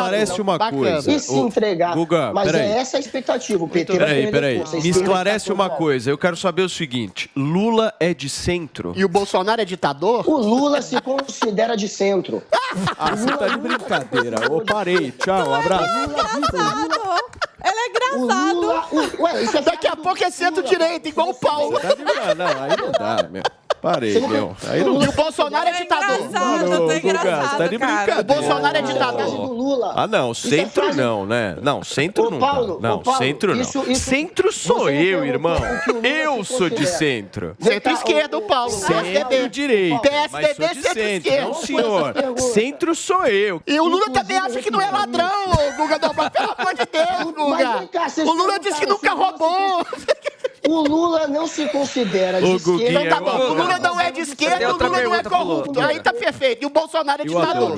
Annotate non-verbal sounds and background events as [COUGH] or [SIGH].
esclarece uma Bacana. coisa. E se entregar. Guga, Mas peraí. é essa a expectativa. O PT Peraí, peraí. Me esclarece uma coisa. Eu quero saber o seguinte: Lula é de centro? E o Bolsonaro é ditador? O Lula se considera de centro. [LAUGHS] Ah, você tá de brincadeira. Ô, parei. Tchau, um abraço. Ela é engraçado. Lula. o- ué, isso é Daqui a pouco é centro-direita, igual o Paulo. Tá de... Ah, não, aí não dá, meu. Parei, meu. Aí não E o Bolsonaro é É ditador. engraçado, tá Guga, engraçado, tá de brincadeira. O Bolsonaro é ditador. do Lula. Ah, não, é centro não, né? Não, centro não. Paulo, não, centro não. isso- isso- centro sou eu, irmão. Eu sou de centro. Centro-esquerda, o Paulo. Centro PSDB. centro-esquerda. não, senhor. Centro sou eu. E o Lula também acha que não é ladrão, ô, Guga. Pelo amor de Deus, Guga. O Lula disse que nunca roubou. O Lula não se considera de esquerda. Guguinha, Então tá bom, o Lula não é de esquerda, o Lula não é corrupto. Aí tá perfeito. E o Bolsonaro é ditador.